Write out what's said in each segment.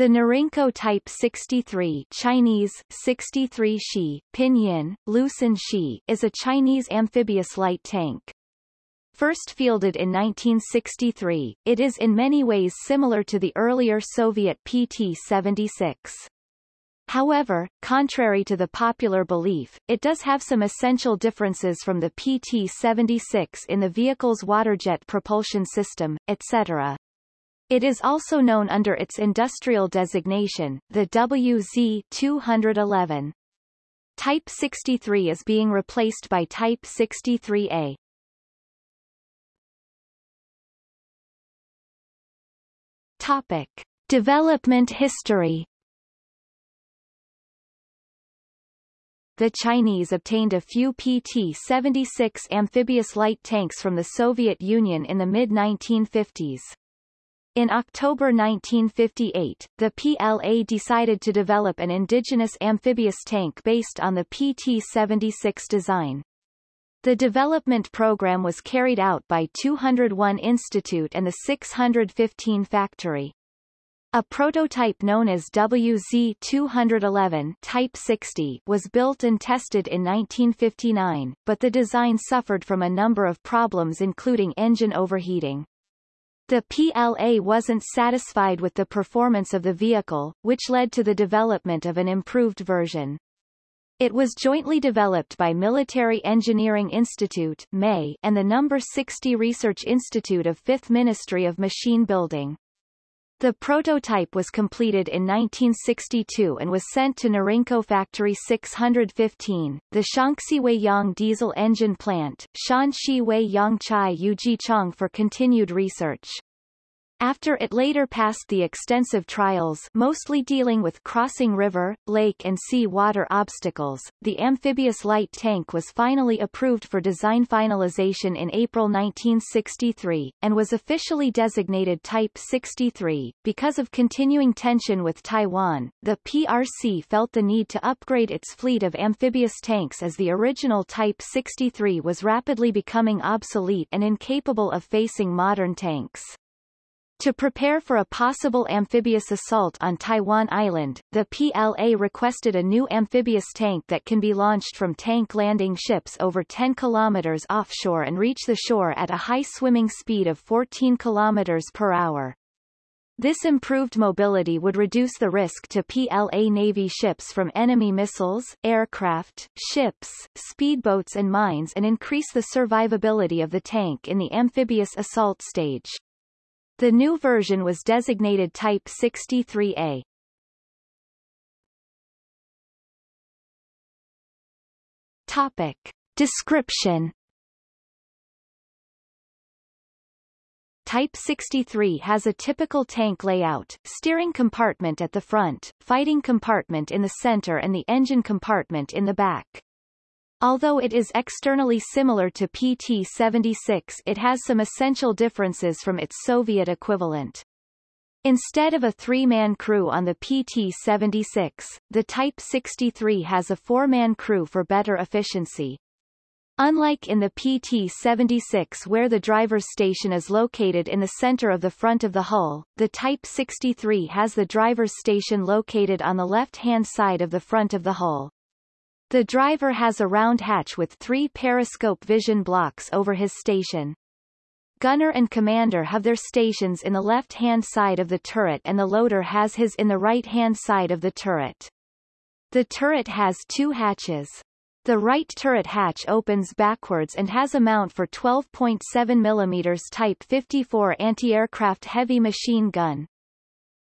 The Norinco Type 63 Chinese, 63 Shi, Pinyin, Liusan Shi is a Chinese amphibious light tank. First fielded in 1963, it is in many ways similar to the earlier Soviet PT-76. However, contrary to the popular belief, it does have some essential differences from the PT-76 in the vehicle's waterjet propulsion system, etc. It is also known under its industrial designation, the WZ-211. Type 63 is being replaced by Type 63A. Topic. Development history The Chinese obtained a few PT-76 amphibious light tanks from the Soviet Union in the mid-1950s. In October 1958, the PLA decided to develop an indigenous amphibious tank based on the PT-76 design. The development program was carried out by 201 Institute and the 615 Factory. A prototype known as WZ-211 Type 60 was built and tested in 1959, but the design suffered from a number of problems including engine overheating. The PLA wasn't satisfied with the performance of the vehicle, which led to the development of an improved version. It was jointly developed by Military Engineering Institute MAI and the No. 60 Research Institute of Fifth Ministry of Machine Building. The prototype was completed in 1962 and was sent to Norinco Factory 615, the Shaanxi Weiyang diesel engine plant, Shanxi Weiyang Chai Yujichang for continued research. After it later passed the extensive trials mostly dealing with crossing river, lake and sea water obstacles, the amphibious light tank was finally approved for design finalization in April 1963, and was officially designated Type 63. Because of continuing tension with Taiwan, the PRC felt the need to upgrade its fleet of amphibious tanks as the original Type 63 was rapidly becoming obsolete and incapable of facing modern tanks. To prepare for a possible amphibious assault on Taiwan Island, the PLA requested a new amphibious tank that can be launched from tank landing ships over 10 kilometers offshore and reach the shore at a high swimming speed of 14 kilometers per hour. This improved mobility would reduce the risk to PLA Navy ships from enemy missiles, aircraft, ships, speedboats and mines and increase the survivability of the tank in the amphibious assault stage. The new version was designated Type 63A. Topic. Description Type 63 has a typical tank layout, steering compartment at the front, fighting compartment in the center and the engine compartment in the back. Although it is externally similar to PT-76 it has some essential differences from its Soviet equivalent. Instead of a three-man crew on the PT-76, the Type 63 has a four-man crew for better efficiency. Unlike in the PT-76 where the driver's station is located in the center of the front of the hull, the Type 63 has the driver's station located on the left-hand side of the front of the hull. The driver has a round hatch with three periscope vision blocks over his station. Gunner and commander have their stations in the left-hand side of the turret and the loader has his in the right-hand side of the turret. The turret has two hatches. The right turret hatch opens backwards and has a mount for 12.7 mm Type 54 anti-aircraft heavy machine gun.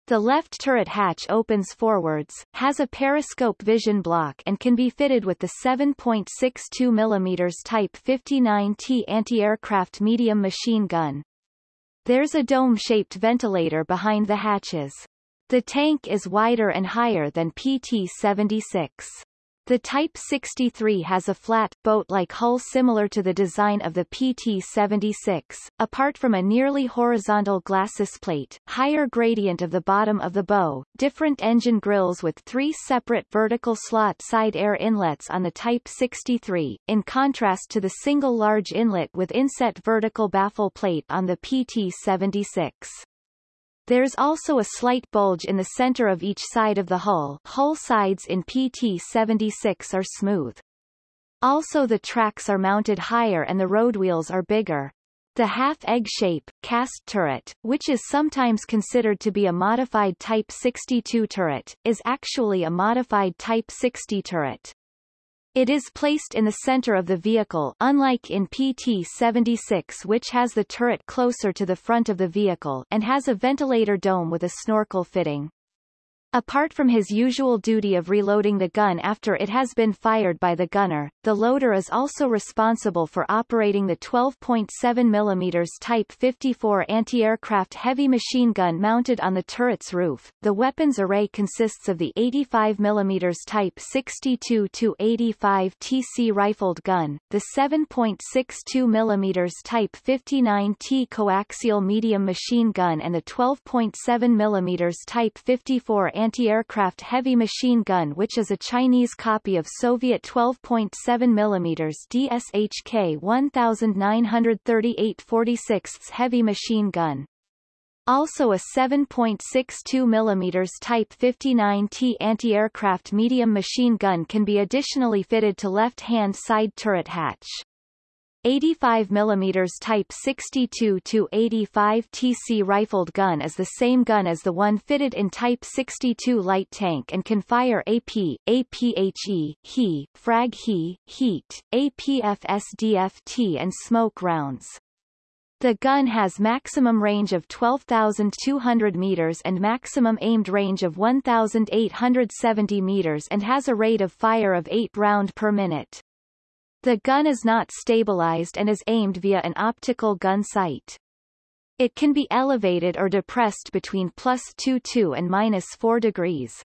The left turret hatch opens forwards, has a periscope vision block and can be fitted with the 7.62 mm Type 59T anti-aircraft medium machine gun. There's a dome-shaped ventilator behind the hatches. The tank is wider and higher than PT-76. The Type 63 has a flat, boat-like hull similar to the design of the PT-76, apart from a nearly horizontal glacis plate, higher gradient of the bottom of the bow, different engine grills with three separate vertical slot side air inlets on the Type 63, in contrast to the single large inlet with inset vertical baffle plate on the PT-76. There's also a slight bulge in the center of each side of the hull hull sides in PT-76 are smooth. Also the tracks are mounted higher and the road wheels are bigger. The half-egg shape, cast turret, which is sometimes considered to be a modified Type 62 turret, is actually a modified Type 60 turret. It is placed in the center of the vehicle unlike in PT-76 which has the turret closer to the front of the vehicle and has a ventilator dome with a snorkel fitting. Apart from his usual duty of reloading the gun after it has been fired by the gunner, the loader is also responsible for operating the 12.7 mm Type 54 anti-aircraft heavy machine gun mounted on the turret's roof. The weapons array consists of the 85 mm Type 62-85 TC rifled gun, the 7.62 mm Type 59T coaxial medium machine gun and the 12.7 mm Type 54 anti-aircraft heavy machine gun which is a Chinese copy of Soviet 12.7 mm DSHK 1938 46 heavy machine gun. Also a 7.62 mm Type 59T anti-aircraft medium machine gun can be additionally fitted to left-hand side turret hatch. 85 mm Type 62-85 TC rifled gun is the same gun as the one fitted in Type 62 light tank and can fire AP, APHE, HE, Frag HE, Heat, APF-SDS-T and smoke rounds. The gun has maximum range of 12,200 meters and maximum aimed range of 1,870 meters and has a rate of fire of 8 round per minute. The gun is not stabilized and is aimed via an optical gun sight. It can be elevated or depressed between plus 22 and minus 4 degrees.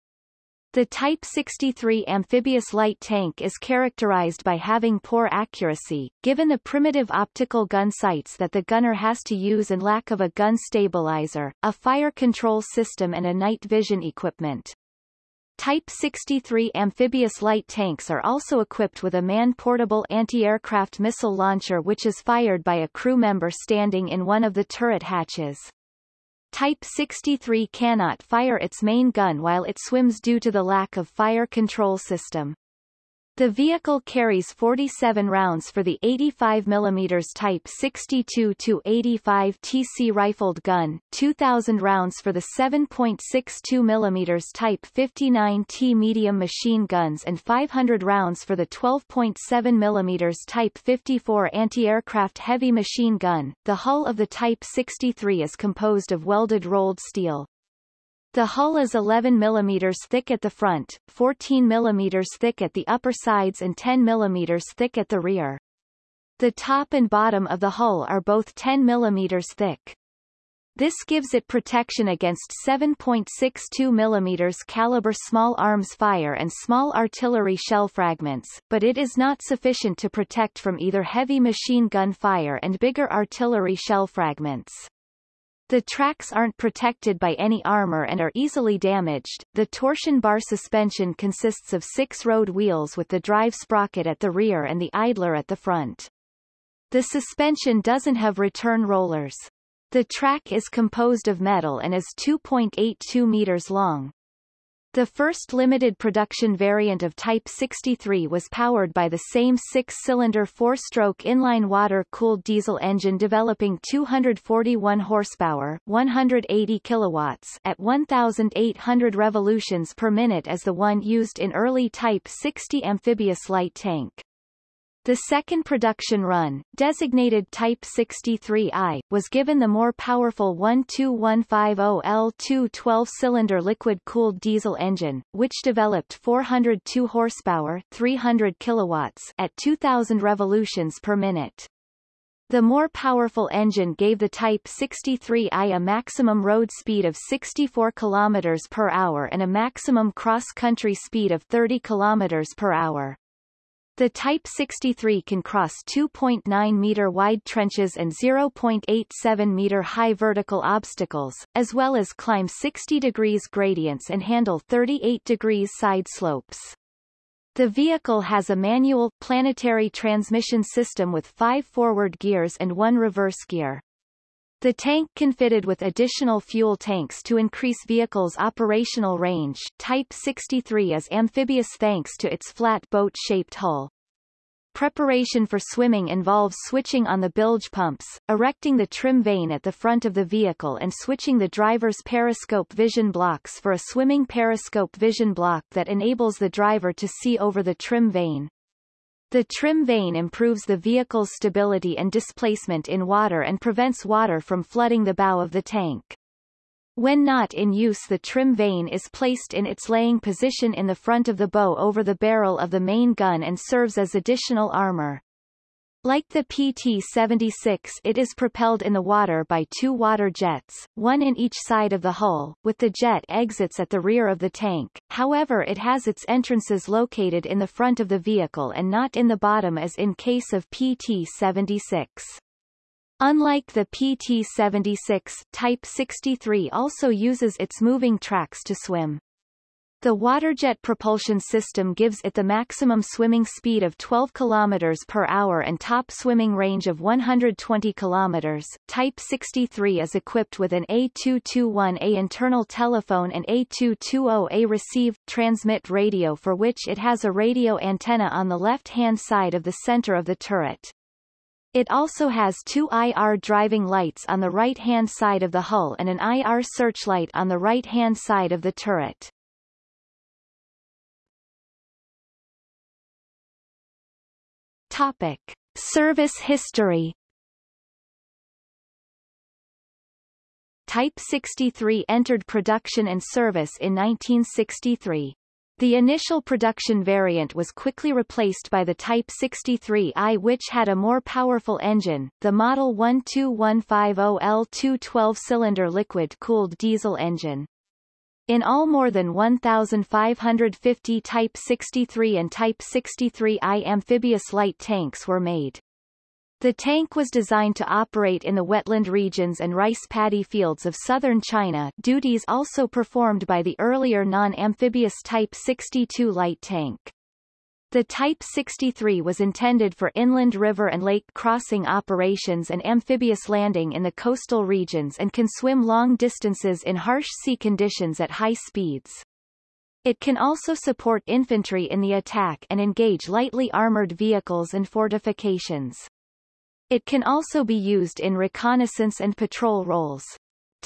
The Type 63 amphibious light tank is characterized by having poor accuracy, given the primitive optical gun sights that the gunner has to use and lack of a gun stabilizer, a fire control system and a night vision equipment. Type 63 amphibious light tanks are also equipped with a man-portable anti-aircraft missile launcher which is fired by a crew member standing in one of the turret hatches. Type 63 cannot fire its main gun while it swims due to the lack of fire control system. The vehicle carries 47 rounds for the 85 mm Type 62-85 TC rifled gun, 2,000 rounds for the 7.62 mm Type 59T medium machine guns and 500 rounds for the 12.7 mm Type 54 anti-aircraft heavy machine gun. The hull of the Type 63 is composed of welded rolled steel, the hull is 11 mm thick at the front, 14 mm thick at the upper sides and 10 mm thick at the rear. The top and bottom of the hull are both 10 mm thick. This gives it protection against 7.62 mm caliber small arms fire and small artillery shell fragments, but it is not sufficient to protect from either heavy machine gun fire and bigger artillery shell fragments. The tracks aren't protected by any armor and are easily damaged. The torsion bar suspension consists of six road wheels with the drive sprocket at the rear and the idler at the front. The suspension doesn't have return rollers. The track is composed of metal and is 2.82 meters long. The first limited production variant of Type 63 was powered by the same six-cylinder four-stroke inline water-cooled diesel engine developing 241 horsepower 180 kilowatts at 1,800 revolutions per minute as the one used in early Type 60 amphibious light tank. The second production run, designated Type 63I, was given the more powerful 12150L2 12-cylinder liquid-cooled diesel engine, which developed 402 horsepower 300 kilowatts at 2,000 revolutions per minute. The more powerful engine gave the Type 63I a maximum road speed of 64 km per hour and a maximum cross-country speed of 30 km per hour. The Type 63 can cross 2.9 meter wide trenches and 0.87 meter high vertical obstacles, as well as climb 60 degrees gradients and handle 38 degrees side slopes. The vehicle has a manual, planetary transmission system with five forward gears and one reverse gear. The tank can fitted with additional fuel tanks to increase vehicle's operational range. Type 63 is amphibious thanks to its flat boat-shaped hull. Preparation for swimming involves switching on the bilge pumps, erecting the trim vane at the front of the vehicle and switching the driver's periscope vision blocks for a swimming periscope vision block that enables the driver to see over the trim vane. The trim vane improves the vehicle's stability and displacement in water and prevents water from flooding the bow of the tank. When not in use the trim vane is placed in its laying position in the front of the bow over the barrel of the main gun and serves as additional armor. Like the PT-76 it is propelled in the water by two water jets, one in each side of the hull, with the jet exits at the rear of the tank, however it has its entrances located in the front of the vehicle and not in the bottom as in case of PT-76. Unlike the PT-76, Type 63 also uses its moving tracks to swim. The waterjet propulsion system gives it the maximum swimming speed of 12 km per hour and top swimming range of 120 km. Type 63 is equipped with an A221A internal telephone and A220A receive transmit radio for which it has a radio antenna on the left-hand side of the center of the turret. It also has two IR driving lights on the right-hand side of the hull and an IR searchlight on the right-hand side of the turret. Topic. Service history Type 63 entered production and service in 1963. The initial production variant was quickly replaced by the Type 63i which had a more powerful engine, the Model 12150L2 12-cylinder liquid-cooled diesel engine. In all more than 1,550 Type 63 and Type 63i amphibious light tanks were made. The tank was designed to operate in the wetland regions and rice paddy fields of southern China duties also performed by the earlier non-amphibious Type 62 light tank. The Type 63 was intended for inland river and lake crossing operations and amphibious landing in the coastal regions and can swim long distances in harsh sea conditions at high speeds. It can also support infantry in the attack and engage lightly armored vehicles and fortifications. It can also be used in reconnaissance and patrol roles.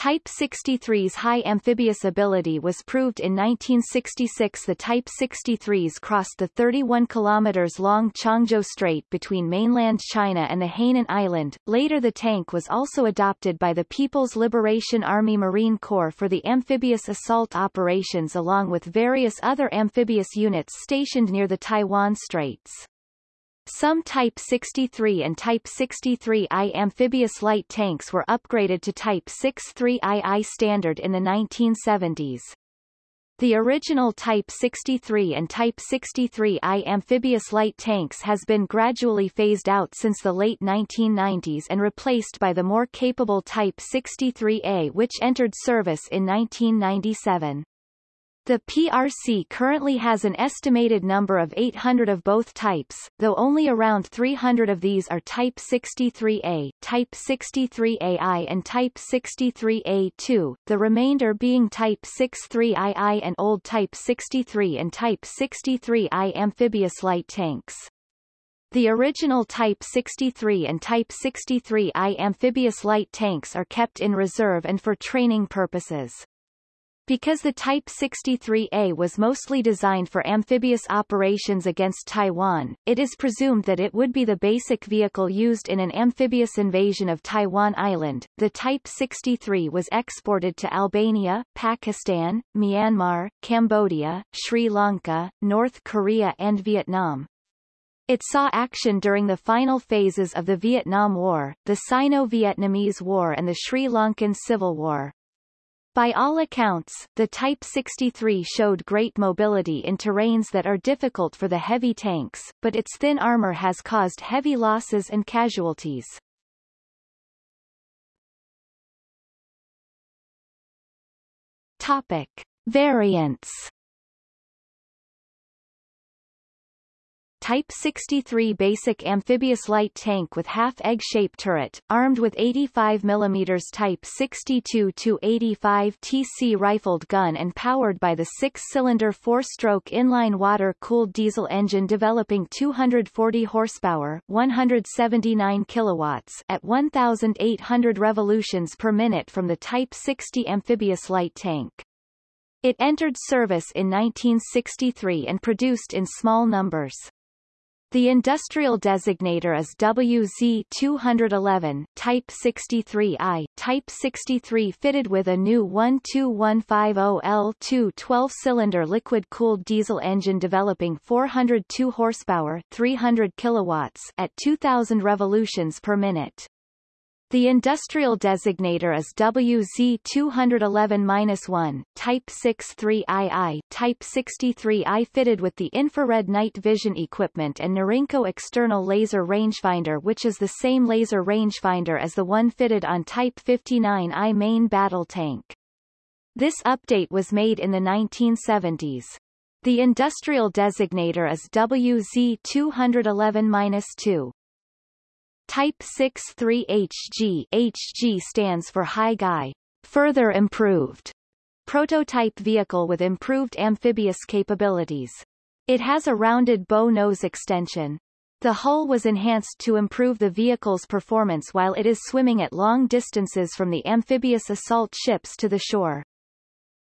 Type 63's high amphibious ability was proved in 1966 the Type 63s crossed the 31 kilometers long Qiongzhou Strait between mainland China and the Hainan Island. Later the tank was also adopted by the People's Liberation Army Marine Corps for the amphibious assault operations along with various other amphibious units stationed near the Taiwan Straits. Some Type 63 and Type 63I amphibious light tanks were upgraded to Type 63II standard in the 1970s. The original Type 63 and Type 63I amphibious light tanks has been gradually phased out since the late 1990s and replaced by the more capable Type 63A which entered service in 1997. The PRC currently has an estimated number of 800 of both types, though only around 300 of these are Type 63A, Type 63AI and Type 63A2, the remainder being Type 63II and old Type 63 and Type 63I amphibious light tanks. The original Type 63 and Type 63I amphibious light tanks are kept in reserve and for training purposes. Because the Type 63A was mostly designed for amphibious operations against Taiwan, it is presumed that it would be the basic vehicle used in an amphibious invasion of Taiwan Island. The Type 63 was exported to Albania, Pakistan, Myanmar, Cambodia, Sri Lanka, North Korea and Vietnam. It saw action during the final phases of the Vietnam War, the Sino-Vietnamese War and the Sri Lankan Civil War. By all accounts, the Type 63 showed great mobility in terrains that are difficult for the heavy tanks, but its thin armor has caused heavy losses and casualties. Topic. Variants Type 63 basic amphibious light tank with half-egg-shaped turret, armed with 85 mm Type 62-85 TC rifled gun and powered by the six-cylinder four-stroke inline water-cooled diesel engine developing 240 horsepower 179 kilowatts at 1,800 revolutions per minute from the Type 60 amphibious light tank. It entered service in 1963 and produced in small numbers. The industrial designator is WZ211, Type 63I, Type 63 fitted with a new 12150L2 12-cylinder liquid-cooled diesel engine developing 402 horsepower 300 kilowatts at 2000 revolutions per minute. The industrial designator is WZ211-1, Type 63II, Type 63I fitted with the infrared night vision equipment and Norinco external laser rangefinder which is the same laser rangefinder as the one fitted on Type 59I main battle tank. This update was made in the 1970s. The industrial designator is WZ211-2. Type 63HG HG stands for High Gai, further improved, prototype vehicle with improved amphibious capabilities. It has a rounded bow nose extension. The hull was enhanced to improve the vehicle's performance while it is swimming at long distances from the amphibious assault ships to the shore.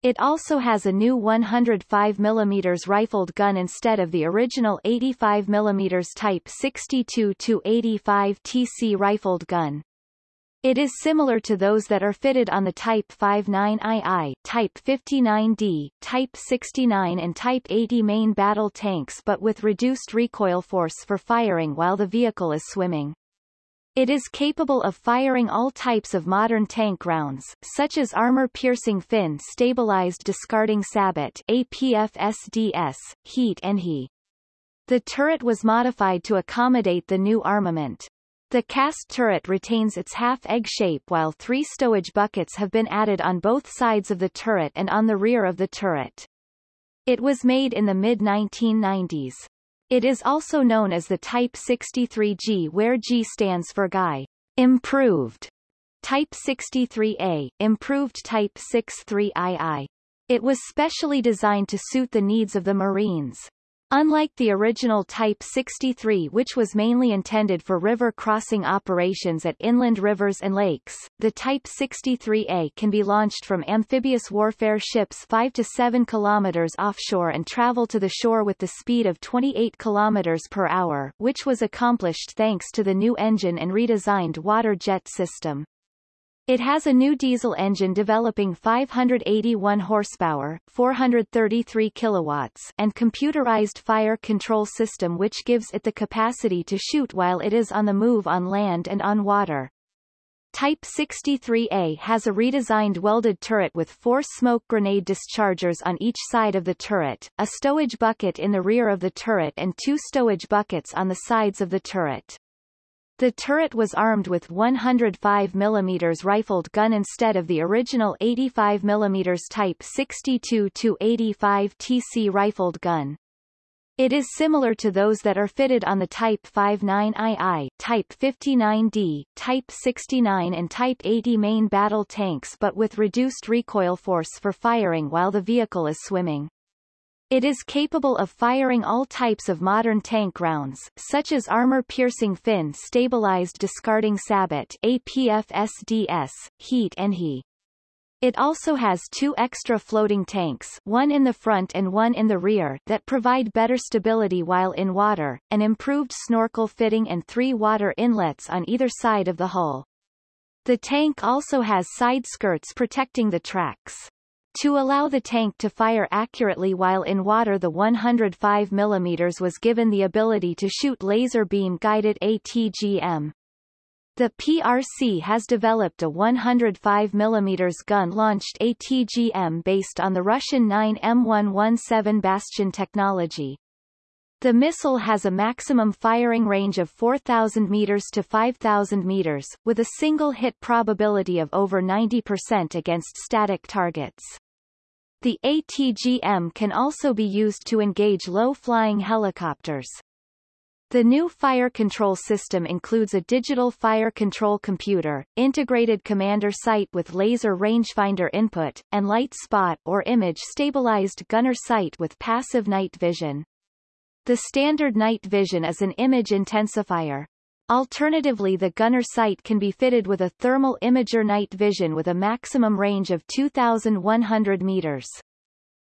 It also has a new 105 mm rifled gun instead of the original 85 mm Type 62-85 TC rifled gun. It is similar to those that are fitted on the Type 59II, Type 59D, Type 69 and Type 80 main battle tanks but with reduced recoil force for firing while the vehicle is swimming. It is capable of firing all types of modern tank rounds, such as armor-piercing fin-stabilized discarding sabot APF-SDS, heat and HE. The turret was modified to accommodate the new armament. The cast turret retains its half-egg shape while three stowage buckets have been added on both sides of the turret and on the rear of the turret. It was made in the mid-1990s. It is also known as the Type 63G where G stands for Gai. Improved. Type 63A, Improved Type 63II. It was specially designed to suit the needs of the Marines. Unlike the original Type 63 which was mainly intended for river crossing operations at inland rivers and lakes, the Type 63A can be launched from amphibious warfare ships 5 to 7 kilometers offshore and travel to the shore with the speed of 28 kilometers per hour which was accomplished thanks to the new engine and redesigned water jet system. It has a new diesel engine developing 581 horsepower, 433 kilowatts, and computerized fire control system which gives it the capacity to shoot while it is on the move on land and on water. Type 63A has a redesigned welded turret with four smoke grenade dischargers on each side of the turret, a stowage bucket in the rear of the turret and two stowage buckets on the sides of the turret. The turret was armed with 105 mm rifled gun instead of the original 85 mm Type 62-85 TC rifled gun. It is similar to those that are fitted on the Type 59II, Type 59D, Type 69 and Type 80 main battle tanks but with reduced recoil force for firing while the vehicle is swimming. It is capable of firing all types of modern tank rounds, such as armor-piercing fin-stabilized discarding sabot APF-SDS, heat and HE. It also has two extra floating tanks one in the front and one in the rear that provide better stability while in water, an improved snorkel fitting and three water inlets on either side of the hull. The tank also has side skirts protecting the tracks. To allow the tank to fire accurately while in water the 105 mm was given the ability to shoot laser beam guided ATGM. The PRC has developed a 105 mm gun-launched ATGM based on the Russian 9M117 Bastion technology. The missile has a maximum firing range of 4,000 meters to 5,000 meters, with a single hit probability of over 90% against static targets. The ATGM can also be used to engage low-flying helicopters. The new fire control system includes a digital fire control computer, integrated commander sight with laser rangefinder input, and light spot or image stabilized gunner sight with passive night vision. The standard night vision is an image intensifier. Alternatively the gunner sight can be fitted with a thermal imager night vision with a maximum range of 2,100 meters.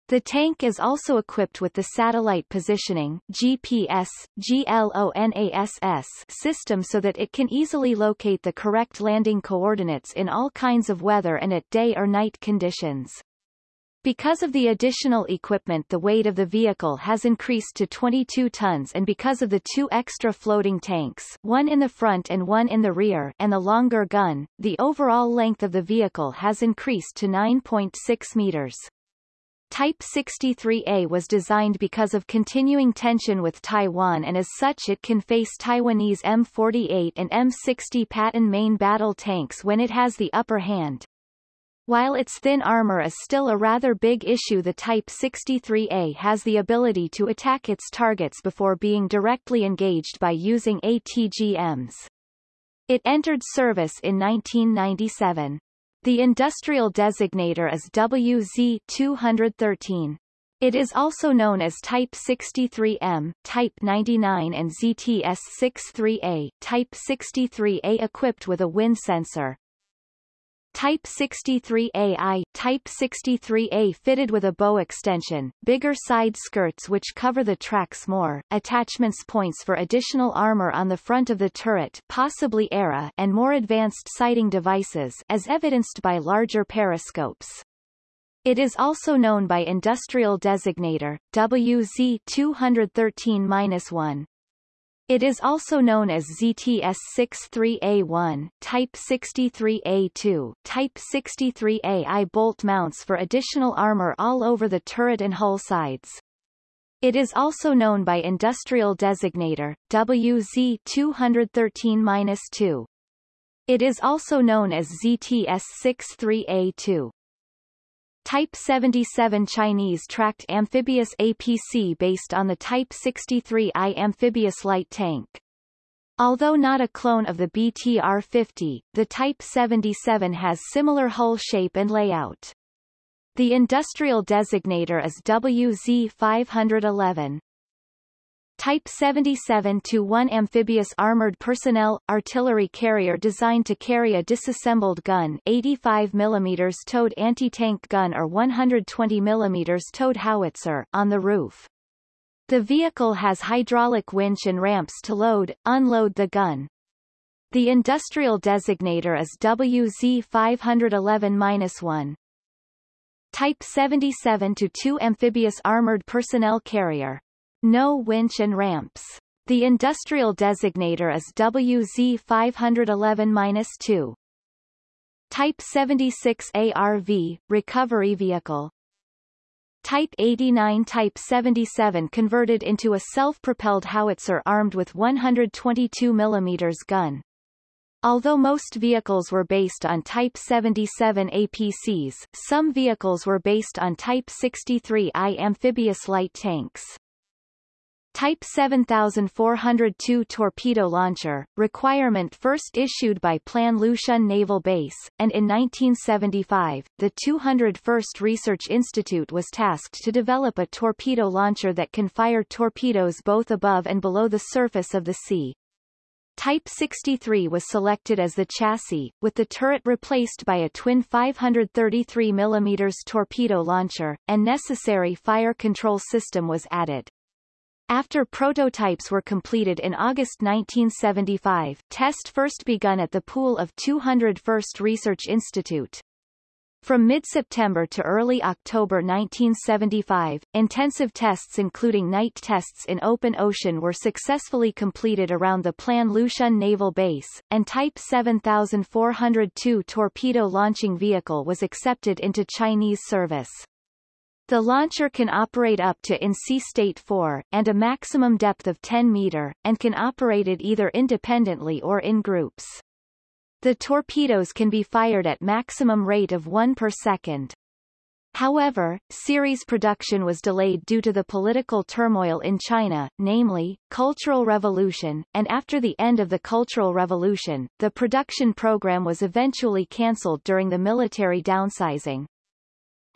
The tank is also equipped with the Satellite Positioning GPS, GLONASS system so that it can easily locate the correct landing coordinates in all kinds of weather and at day or night conditions. Because of the additional equipment the weight of the vehicle has increased to 22 tons and because of the two extra floating tanks one in the front and one in the rear and the longer gun, the overall length of the vehicle has increased to 9.6 meters. Type 63A was designed because of continuing tension with Taiwan and as such it can face Taiwanese M48 and M60 Patton main battle tanks when it has the upper hand. While its thin armor is still a rather big issue the Type 63A has the ability to attack its targets before being directly engaged by using ATGMs. It entered service in 1997. The industrial designator is WZ213. It is also known as Type 63M, Type 99 and ZTS63A, Type 63A equipped with a wind sensor. Type 63AI Type 63A fitted with a bow extension, bigger side skirts which cover the tracks more, attachments points for additional armor on the front of the turret possibly ERA and more advanced sighting devices as evidenced by larger periscopes. It is also known by industrial designator, WZ213-1. It is also known as ZTS-63A1, Type 63A2, Type 63AI bolt mounts for additional armor all over the turret and hull sides. It is also known by industrial designator, WZ213-2. It is also known as ZTS-63A2. Type 77 Chinese tracked amphibious APC based on the Type 63I amphibious light tank. Although not a clone of the BTR-50, the Type 77 has similar hull shape and layout. The industrial designator is WZ511. Type seventy-seven to one amphibious armored personnel artillery carrier designed to carry a disassembled gun 85 mm towed anti-tank gun or 120 mm towed howitzer on the roof. The vehicle has hydraulic winch and ramps to load, unload the gun. The industrial designator is WZ511-1. Type seventy-seven to two amphibious armored personnel carrier no winch and ramps. The industrial designator is WZ511-2. Type 76 ARV, recovery vehicle. Type 89 Type 77 converted into a self-propelled howitzer armed with 122 mm gun. Although most vehicles were based on Type 77 APCs, some vehicles were based on Type 63I amphibious light tanks. Type 7402 torpedo launcher, requirement first issued by PLAN Lushun Naval Base, and in 1975, the 201st Research Institute was tasked to develop a torpedo launcher that can fire torpedoes both above and below the surface of the sea. Type 63 was selected as the chassis, with the turret replaced by a twin 533 mm torpedo launcher, and necessary fire control system was added. After prototypes were completed in August 1975, test first begun at the pool of 201st Research Institute. From mid-September to early October 1975, intensive tests including night tests in open ocean were successfully completed around the PLAN Lushun Naval Base, and Type 7402 torpedo launching vehicle was accepted into Chinese service. The launcher can operate up to in sea state 4, and a maximum depth of 10 meter, and can operate it either independently or in groups. The torpedoes can be fired at maximum rate of 1 per second. However, series production was delayed due to the political turmoil in China, namely, Cultural Revolution, and after the end of the Cultural Revolution, the production program was eventually cancelled during the military downsizing.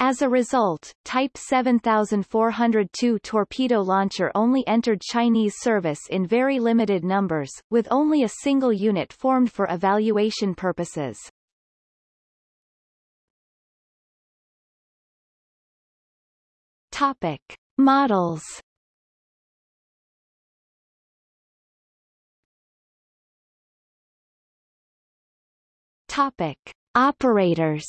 As a result, Type 7402 torpedo launcher only entered Chinese service in very limited numbers, with only a single unit formed for evaluation purposes. Topic. Models Topic. Operators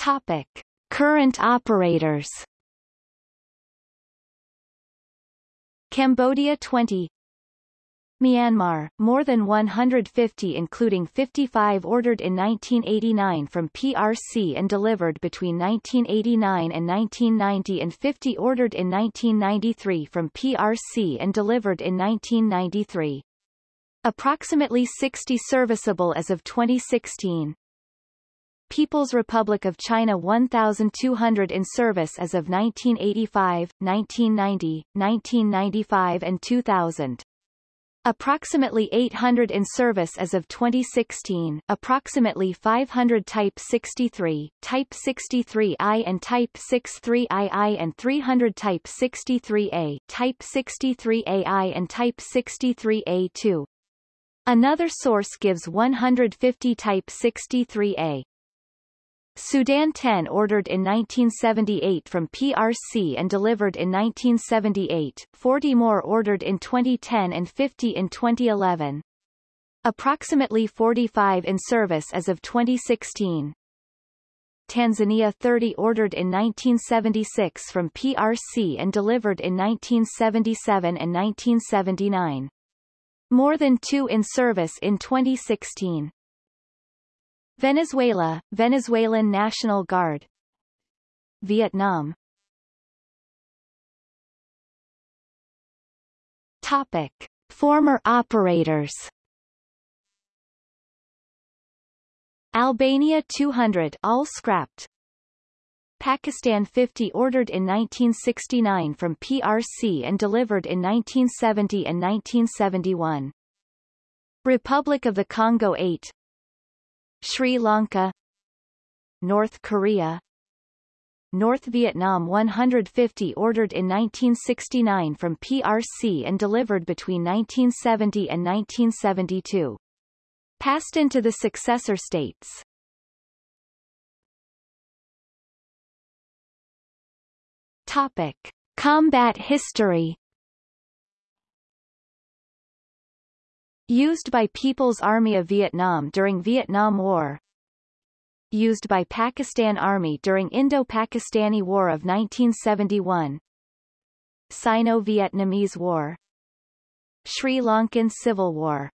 Topic. Current operators Cambodia 20 Myanmar, more than 150 including 55 ordered in 1989 from PRC and delivered between 1989 and 1990 and 50 ordered in 1993 from PRC and delivered in 1993. Approximately 60 serviceable as of 2016. People's Republic of China 1,200 in service as of 1985, 1990, 1995 and 2000. Approximately 800 in service as of 2016, approximately 500 Type 63, Type 63I and Type 63II and 300 Type 63A, Type 63AI and Type 63A2. Another source gives 150 Type 63A. Sudan 10 ordered in 1978 from PRC and delivered in 1978, 40 more ordered in 2010 and 50 in 2011. Approximately 45 in service as of 2016. Tanzania 30 ordered in 1976 from PRC and delivered in 1977 and 1979. More than two in service in 2016. Venezuela, Venezuelan National Guard. Vietnam. Topic. Former operators. Albania 200 all scrapped. Pakistan 50 ordered in 1969 from PRC and delivered in 1970 and 1971. Republic of the Congo 8 Sri Lanka North Korea North Vietnam 150 ordered in 1969 from PRC and delivered between 1970 and 1972. Passed into the successor states. Topic. Combat history Used by People's Army of Vietnam during Vietnam War. Used by Pakistan Army during Indo-Pakistani War of 1971 Sino-Vietnamese War. Sri Lankan Civil War